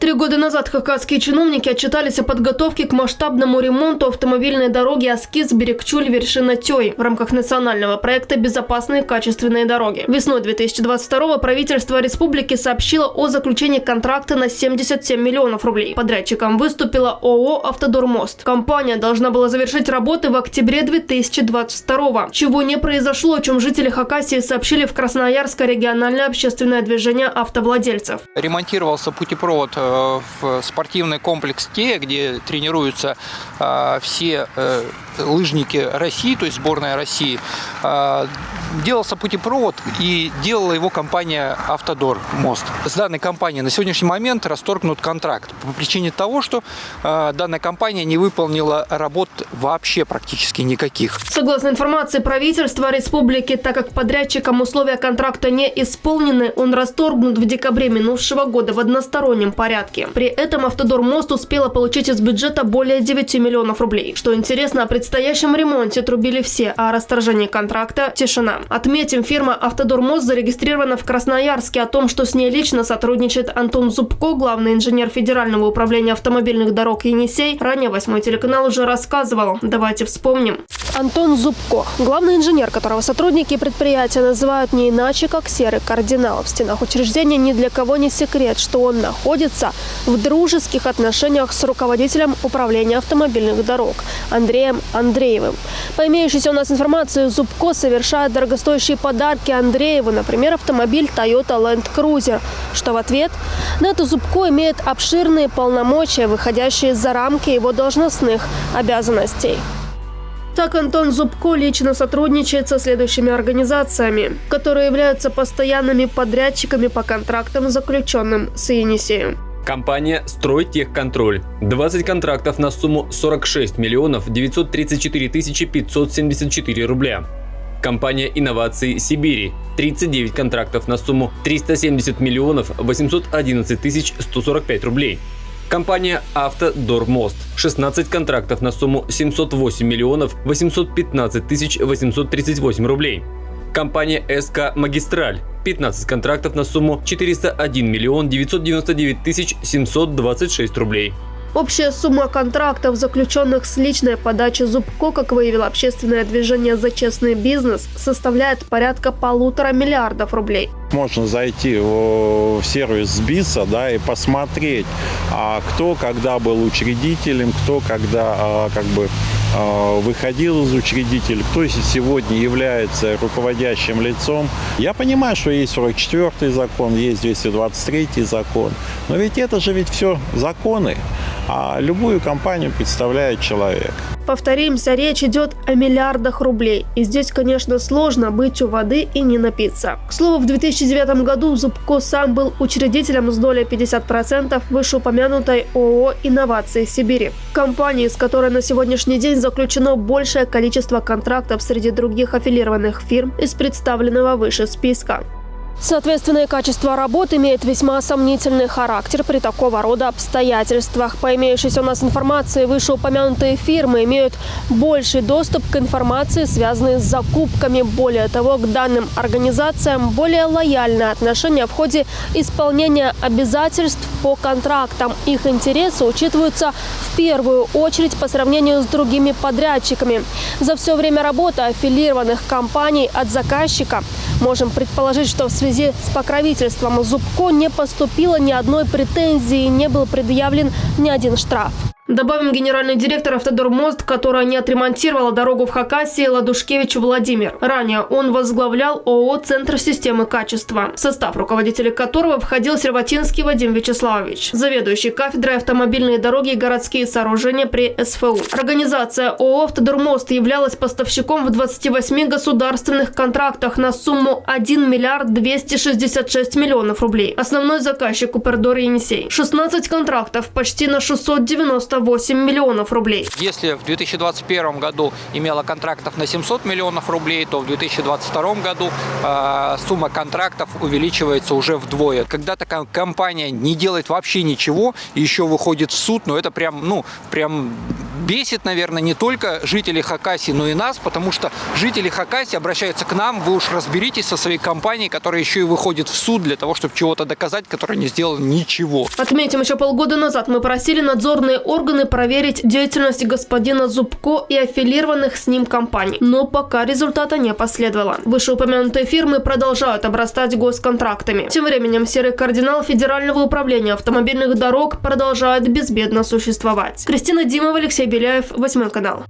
Три года назад хакасские чиновники отчитались о подготовке к масштабному ремонту автомобильной дороги Аскиз-Берегчуль-Вершина Тёй в рамках национального проекта «Безопасные качественные дороги». Весной 2022 правительство республики сообщило о заключении контракта на 77 миллионов рублей. Подрядчиком выступила ООО «Автодормост». Компания должна была завершить работы в октябре 2022 чего не произошло, о чем жители Хакасии сообщили в Красноярское региональное общественное движение автовладельцев. Ремонтировался путепровод э, в спортивный комплекс Тея, где тренируются а, все э, лыжники России, то есть сборная России, а, делался путепровод и делала его компания «Автодор Мост». С данной компанией на сегодняшний момент расторгнут контракт по причине того, что а, данная компания не выполнила работ вообще практически никаких. Согласно информации правительства республики, так как подрядчикам условия контракта не исполнены, он расторгнут в декабре минувшего года в одностороннем порядке. При этом «Автодор Мост» успела получить из бюджета более 9 миллионов рублей. Что интересно, представитель предстоящем ремонте трубили все, а о расторжении контракта – тишина. Отметим, фирма «Автодормост» зарегистрирована в Красноярске. О том, что с ней лично сотрудничает Антон Зубко, главный инженер Федерального управления автомобильных дорог «Енисей», ранее восьмой телеканал уже рассказывал. Давайте вспомним. Антон Зубко, главный инженер, которого сотрудники предприятия называют не иначе, как серый кардинал. В стенах учреждения ни для кого не секрет, что он находится в дружеских отношениях с руководителем управления автомобильных дорог Андреем Андреевым. По имеющейся у нас информации, Зубко совершает дорогостоящие подарки Андрееву, например, автомобиль Toyota Land Cruiser, что в ответ на это Зубко имеет обширные полномочия, выходящие за рамки его должностных обязанностей. Так Антон Зубко лично сотрудничает со следующими организациями, которые являются постоянными подрядчиками по контрактам, заключенным с Енисеем. Компания «Стройтехконтроль». 20 контрактов на сумму 46 миллионов 934 тысячи 574 рубля. Компания «Инновации Сибири» 39 контрактов на сумму 370 миллионов 811 тысяч 145 рублей. Компания «Автодормост» 16 контрактов на сумму 708 миллионов 815 тысяч 838 рублей. Компания СК «Магистраль» 15 контрактов на сумму 401 миллион 999 тысяч 726 рублей. Общая сумма контрактов, заключенных с личной подачи Зубко, как выявило общественное движение «За честный бизнес», составляет порядка полутора миллиардов рублей. Можно зайти в сервис СБИСа да, и посмотреть, а кто когда был учредителем, кто когда а, как бы выходил из учредителя, кто сегодня является руководящим лицом. Я понимаю, что есть 44-й закон, есть 223-й закон, но ведь это же ведь все законы а любую компанию представляет человек. Повторимся, речь идет о миллиардах рублей. И здесь, конечно, сложно быть у воды и не напиться. К слову, в 2009 году Зубко сам был учредителем с долей 50% вышеупомянутой ООО «Инновации Сибири». Компании, с которой на сегодняшний день заключено большее количество контрактов среди других аффилированных фирм из представленного выше списка. Соответственное качество работ имеет весьма сомнительный характер при такого рода обстоятельствах. По имеющейся у нас информации, вышеупомянутые фирмы имеют больший доступ к информации, связанной с закупками. Более того, к данным организациям более лояльное отношение в ходе исполнения обязательств по контрактам. Их интересы учитываются в первую очередь по сравнению с другими подрядчиками. За все время работы аффилированных компаний от заказчика можем предположить, что в связи связи с покровительством Зубко не поступило ни одной претензии, не был предъявлен ни один штраф. Добавим генеральный директор «Автодормост», которая не отремонтировала дорогу в Хакасии Ладушкевич Владимир. Ранее он возглавлял ООО «Центр системы качества», в состав руководителя которого входил Серватинский Вадим Вячеславович, заведующий кафедрой автомобильные дороги и городские сооружения при СФУ. Организация ООО «Автодормост» являлась поставщиком в 28 государственных контрактах на сумму 1 миллиард 266 миллионов рублей. Основной заказчик Упердор Енисей. 16 контрактов почти на 690 98 миллионов рублей. Если в 2021 году имела контрактов на 700 миллионов рублей, то в 2022 году э, сумма контрактов увеличивается уже вдвое. Когда такая компания не делает вообще ничего, еще выходит в суд, но ну, это прям, ну, прям бесит, наверное, не только жителей Хакасии, но и нас, потому что жители Хакасии обращаются к нам, вы уж разберитесь со своей компанией, которая еще и выходит в суд для того, чтобы чего-то доказать, которая не сделала ничего. Отметим, еще полгода назад мы просили надзорные органы проверить деятельность господина Зубко и аффилированных с ним компаний, но пока результата не последовало. Вышеупомянутые фирмы продолжают обрастать госконтрактами. Тем временем серый кардинал Федерального управления автомобильных дорог продолжает безбедно существовать. Кристина Димова, Алексей Беляев, Восьмой канал.